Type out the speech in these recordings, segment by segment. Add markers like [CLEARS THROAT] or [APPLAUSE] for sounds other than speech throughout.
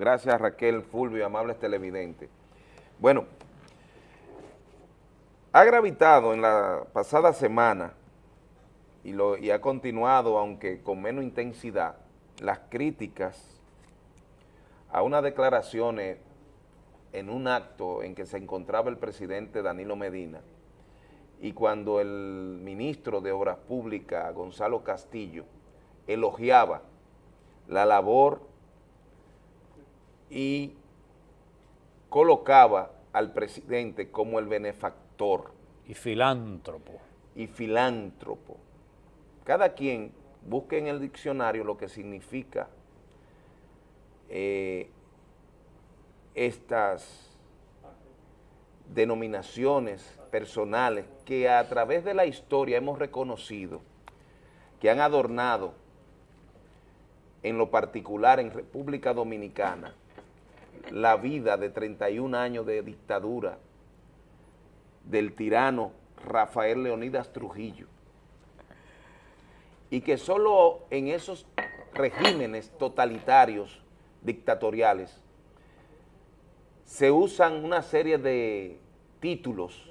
Gracias Raquel, Fulvio, amables televidentes. Bueno, ha gravitado en la pasada semana y, y ha continuado, aunque con menos intensidad, las críticas a unas declaraciones en un acto en que se encontraba el presidente Danilo Medina y cuando el ministro de Obras Públicas, Gonzalo Castillo, elogiaba la labor y colocaba al presidente como el benefactor. Y filántropo. Y filántropo. Cada quien busque en el diccionario lo que significa eh, estas denominaciones personales que a través de la historia hemos reconocido que han adornado en lo particular en República Dominicana la vida de 31 años de dictadura del tirano Rafael Leonidas Trujillo. Y que solo en esos regímenes totalitarios dictatoriales se usan una serie de títulos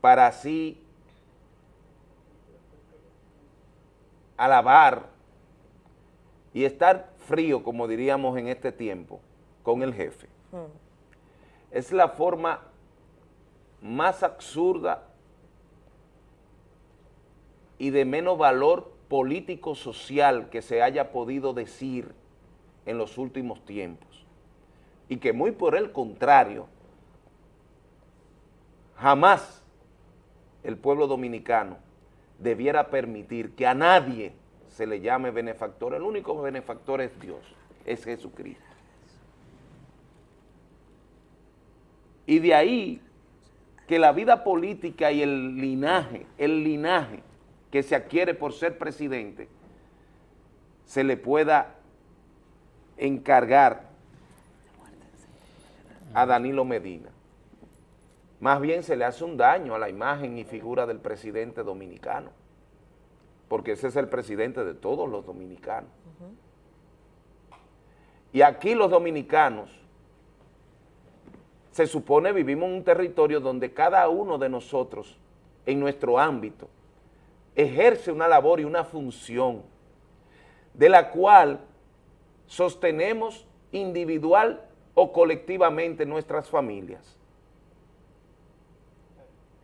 para así alabar y estar frío, como diríamos en este tiempo, con el jefe. Hmm. Es la forma más absurda y de menos valor político-social que se haya podido decir en los últimos tiempos y que muy por el contrario, jamás el pueblo dominicano debiera permitir que a nadie se le llame benefactor. El único benefactor es Dios, es Jesucristo. Y de ahí que la vida política y el linaje, el linaje que se adquiere por ser presidente, se le pueda encargar a Danilo Medina. Más bien se le hace un daño a la imagen y figura del presidente dominicano, porque ese es el presidente de todos los dominicanos. Y aquí los dominicanos, se supone vivimos en un territorio donde cada uno de nosotros, en nuestro ámbito, ejerce una labor y una función de la cual sostenemos individual o colectivamente nuestras familias.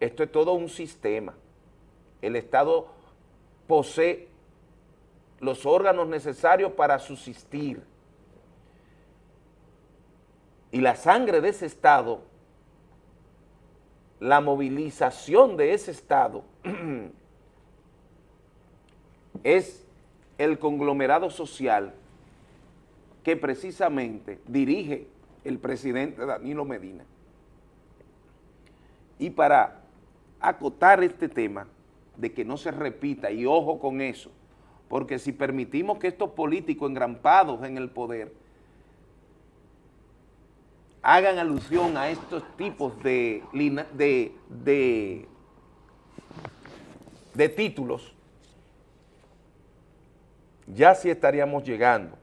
Esto es todo un sistema. El Estado posee los órganos necesarios para subsistir. Y la sangre de ese Estado, la movilización de ese Estado, [CLEARS THROAT] es el conglomerado social que precisamente dirige el presidente Danilo Medina. Y para acotar este tema de que no se repita, y ojo con eso, porque si permitimos que estos políticos engrampados en el poder hagan alusión a estos tipos de, de, de, títulos, ya sí estaríamos llegando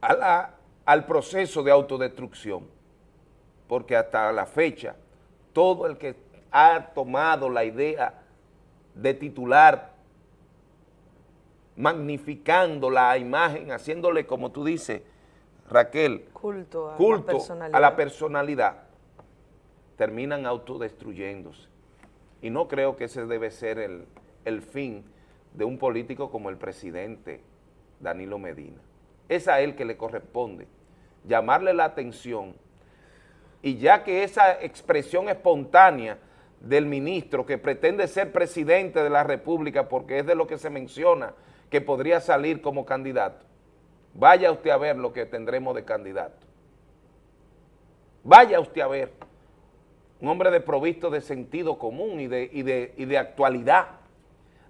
al proceso de autodestrucción, porque hasta la fecha, todo el que ha tomado la idea de titular, magnificando la imagen, haciéndole, como tú dices, Raquel, culto, a, la personalidad. a la personalidad, terminan autodestruyéndose. Y no creo que ese debe ser el, el fin de un político como el presidente Danilo Medina es a él que le corresponde llamarle la atención y ya que esa expresión espontánea del ministro que pretende ser presidente de la República porque es de lo que se menciona que podría salir como candidato, vaya usted a ver lo que tendremos de candidato. Vaya usted a ver un hombre de provisto de sentido común y de, y de, y de actualidad.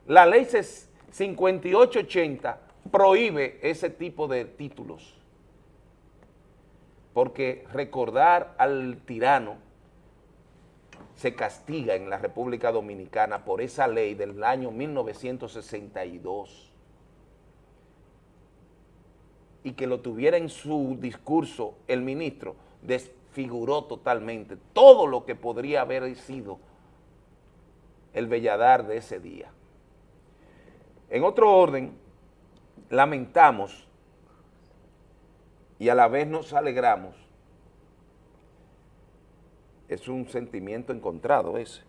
La ley 5880 prohíbe ese tipo de títulos. Porque recordar al tirano se castiga en la República Dominicana por esa ley del año 1962. Y que lo tuviera en su discurso el ministro, desfiguró totalmente todo lo que podría haber sido el belladar de ese día. En otro orden, lamentamos y a la vez nos alegramos, es un sentimiento encontrado ese,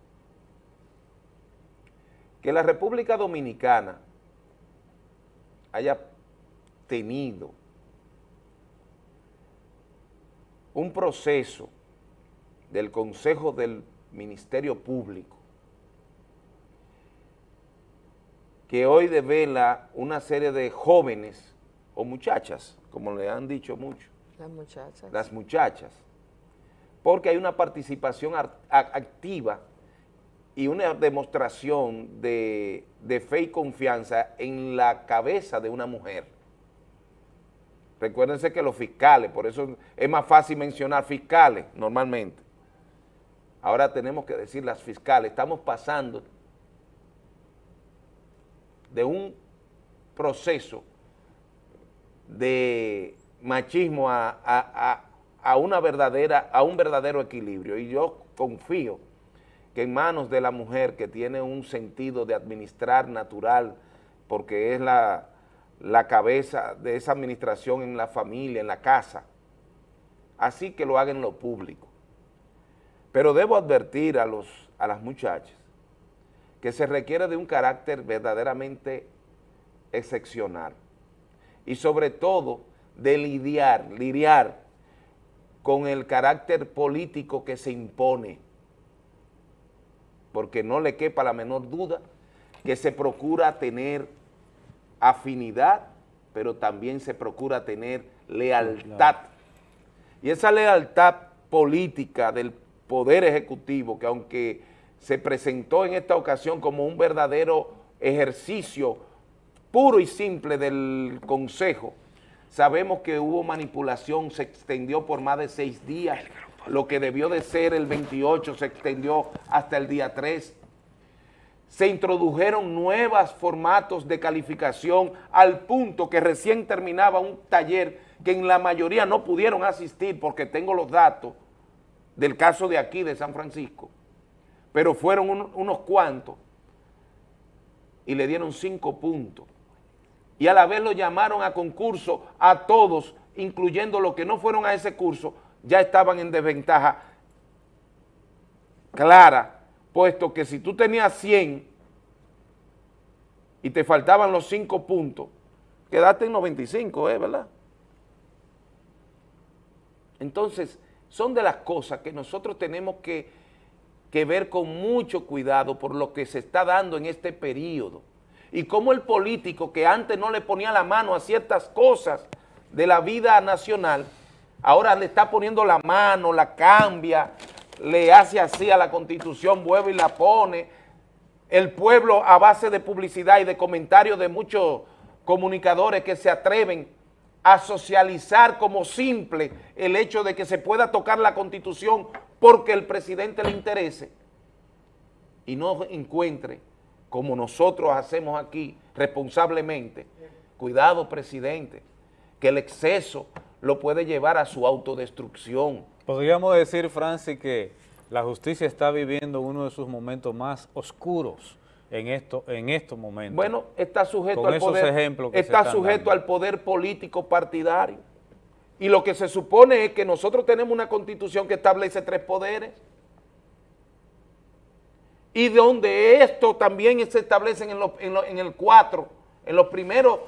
que la República Dominicana haya tenido un proceso del Consejo del Ministerio Público que hoy devela una serie de jóvenes o muchachas, como le han dicho mucho. Las muchachas. Las muchachas. Porque hay una participación activa y una demostración de, de fe y confianza en la cabeza de una mujer. Recuérdense que los fiscales, por eso es más fácil mencionar fiscales normalmente. Ahora tenemos que decir las fiscales, estamos pasando de un proceso de machismo a, una verdadera, a un verdadero equilibrio. Y yo confío que en manos de la mujer que tiene un sentido de administrar natural, porque es la, la cabeza de esa administración en la familia, en la casa, así que lo haga en lo público. Pero debo advertir a, los, a las muchachas que se requiere de un carácter verdaderamente excepcional y sobre todo de lidiar, lidiar con el carácter político que se impone, porque no le quepa la menor duda que se procura tener afinidad, pero también se procura tener lealtad. Y esa lealtad política del Poder Ejecutivo, que aunque se presentó en esta ocasión como un verdadero ejercicio puro y simple del Consejo, sabemos que hubo manipulación, se extendió por más de seis días, lo que debió de ser el 28 se extendió hasta el día 3, se introdujeron nuevos formatos de calificación al punto que recién terminaba un taller que en la mayoría no pudieron asistir porque tengo los datos del caso de aquí, de San Francisco, pero fueron unos cuantos y le dieron cinco puntos. Y a la vez lo llamaron a concurso a todos, incluyendo los que no fueron a ese curso, ya estaban en desventaja clara puesto que si tú tenías 100 y te faltaban los 5 puntos, quedaste en 95, ¿eh? ¿verdad? Entonces, son de las cosas que nosotros tenemos que, que ver con mucho cuidado por lo que se está dando en este periodo. Y cómo el político que antes no le ponía la mano a ciertas cosas de la vida nacional, ahora le está poniendo la mano, la cambia, le hace así a la Constitución, vuelve y la pone. El pueblo a base de publicidad y de comentarios de muchos comunicadores que se atreven a socializar como simple el hecho de que se pueda tocar la Constitución porque el presidente le interese y no encuentre, como nosotros hacemos aquí responsablemente, cuidado presidente, que el exceso lo puede llevar a su autodestrucción, Podríamos decir, Francis, que la justicia está viviendo uno de sus momentos más oscuros en, esto, en estos momentos. Bueno, está sujeto, al poder, está sujeto al poder político partidario. Y lo que se supone es que nosotros tenemos una constitución que establece tres poderes y donde esto también se establece en, en el cuatro, en los primeros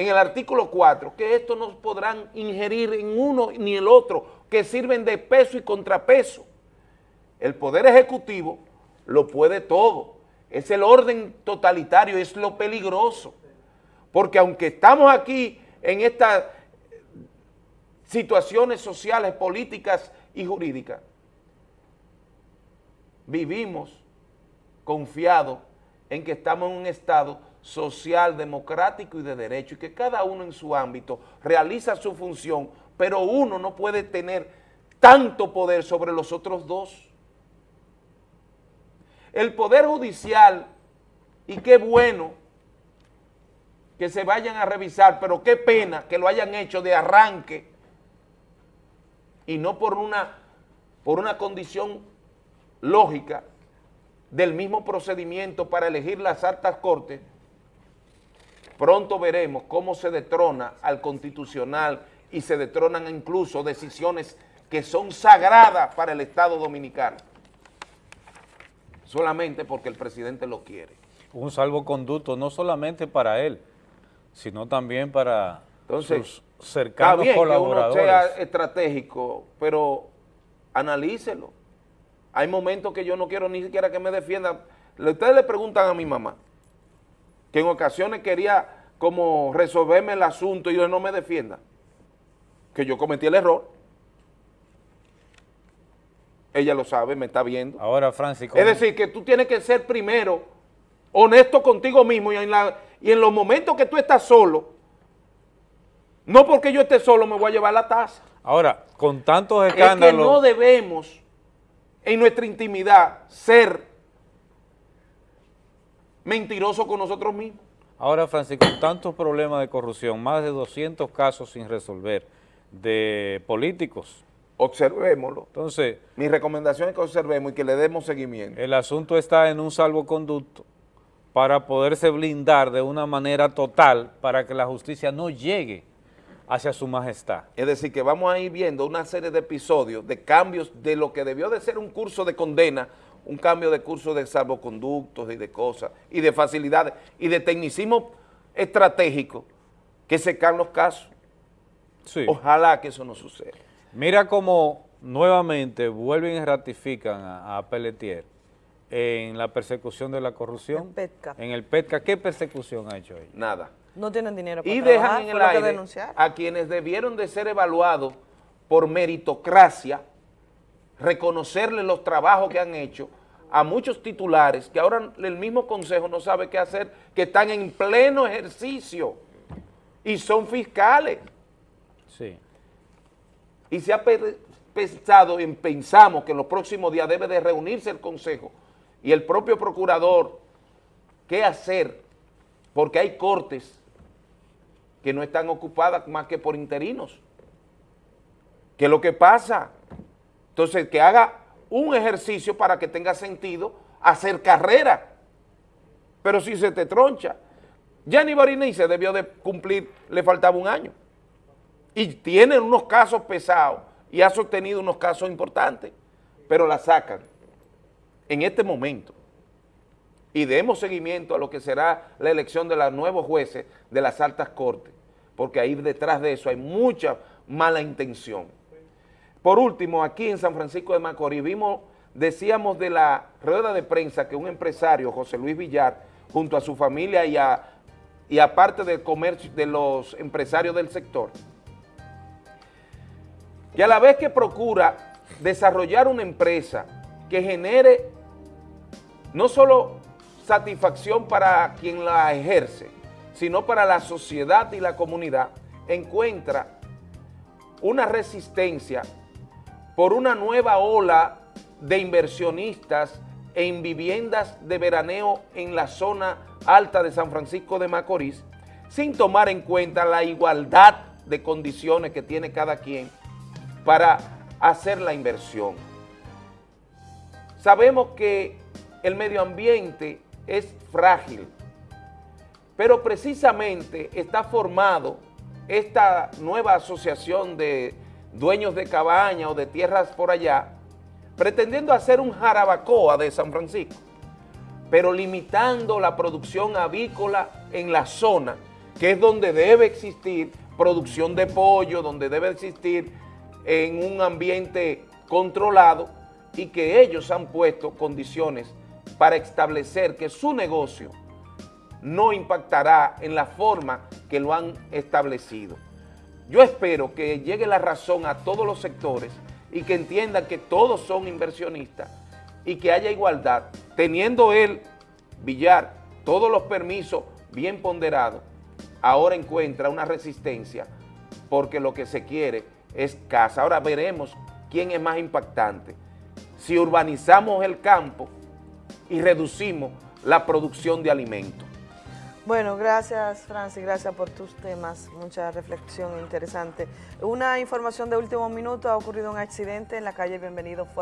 en el artículo 4 que esto no podrán ingerir en uno ni el otro, que sirven de peso y contrapeso. El Poder Ejecutivo lo puede todo. Es el orden totalitario, es lo peligroso. Porque aunque estamos aquí en estas situaciones sociales, políticas y jurídicas, vivimos confiados en que estamos en un estado social, democrático y de derecho, y que cada uno en su ámbito realiza su función, pero uno no puede tener tanto poder sobre los otros dos. El Poder Judicial, y qué bueno que se vayan a revisar, pero qué pena que lo hayan hecho de arranque y no por una, por una condición lógica del mismo procedimiento para elegir las altas cortes, pronto veremos cómo se detrona al constitucional y se detronan incluso decisiones que son sagradas para el Estado Dominicano, solamente porque el presidente lo quiere. Un salvoconducto no solamente para él, sino también para sus cercanos está colaboradores. Que uno sea estratégico, pero analícelo. Hay momentos que yo no quiero ni siquiera que me defienda. Ustedes le preguntan a mi mamá, que en ocasiones quería como resolverme el asunto y yo no me defienda, que yo cometí el error. Ella lo sabe, me está viendo. Ahora, Francis... Es decir, que tú tienes que ser primero honesto contigo mismo y en, la, y en los momentos que tú estás solo, no porque yo esté solo me voy a llevar la taza. Ahora, con tantos escándalos... Es que no debemos en nuestra intimidad ser mentirosos con nosotros mismos. Ahora, Francisco, tantos problemas de corrupción, más de 200 casos sin resolver de políticos. Observémoslo. Entonces... Mi recomendación es que observemos y que le demos seguimiento. El asunto está en un salvoconducto para poderse blindar de una manera total para que la justicia no llegue hacia su majestad. Es decir, que vamos a ir viendo una serie de episodios, de cambios de lo que debió de ser un curso de condena, un cambio de curso de salvoconductos y de cosas, y de facilidades, y de tecnicismo estratégico, que se caen los casos. Sí. Ojalá que eso no suceda. Mira cómo nuevamente vuelven y ratifican a, a Pelletier en la persecución de la corrupción. El PETCA. En el PETCA, ¿qué persecución ha hecho ahí? Nada. No tienen dinero para Y dejan en el aire a quienes debieron de ser evaluados por meritocracia, reconocerle los trabajos que han hecho a muchos titulares que ahora el mismo consejo no sabe qué hacer, que están en pleno ejercicio y son fiscales. Sí. Y se ha pensado, en, pensamos que en los próximos días debe de reunirse el consejo y el propio procurador qué hacer, porque hay cortes que no están ocupadas más que por interinos. ¿Qué es lo que pasa? Entonces, que haga un ejercicio para que tenga sentido hacer carrera. Pero si se te troncha, Gianni se debió de cumplir, le faltaba un año. Y tiene unos casos pesados y ha sostenido unos casos importantes, pero la sacan en este momento y demos seguimiento a lo que será la elección de los nuevos jueces de las altas cortes, porque ahí detrás de eso hay mucha mala intención. Por último, aquí en San Francisco de Macorís vimos, decíamos de la rueda de prensa que un empresario, José Luis Villar, junto a su familia y, a, y aparte del comercio, de los empresarios del sector, que a la vez que procura desarrollar una empresa que genere no solo satisfacción para quien la ejerce, sino para la sociedad y la comunidad, encuentra una resistencia por una nueva ola de inversionistas en viviendas de veraneo en la zona alta de San Francisco de Macorís, sin tomar en cuenta la igualdad de condiciones que tiene cada quien para hacer la inversión. Sabemos que el medio ambiente es frágil, pero precisamente está formado esta nueva asociación de dueños de cabaña o de tierras por allá, pretendiendo hacer un jarabacoa de San Francisco, pero limitando la producción avícola en la zona, que es donde debe existir producción de pollo, donde debe existir en un ambiente controlado y que ellos han puesto condiciones para establecer que su negocio no impactará en la forma que lo han establecido. Yo espero que llegue la razón a todos los sectores y que entiendan que todos son inversionistas y que haya igualdad, teniendo él, Villar, todos los permisos bien ponderados, ahora encuentra una resistencia porque lo que se quiere es casa. Ahora veremos quién es más impactante. Si urbanizamos el campo y reducimos la producción de alimentos. Bueno, gracias Francis, gracias por tus temas, mucha reflexión interesante. Una información de último minuto, ha ocurrido un accidente en la calle Bienvenido Fuerte.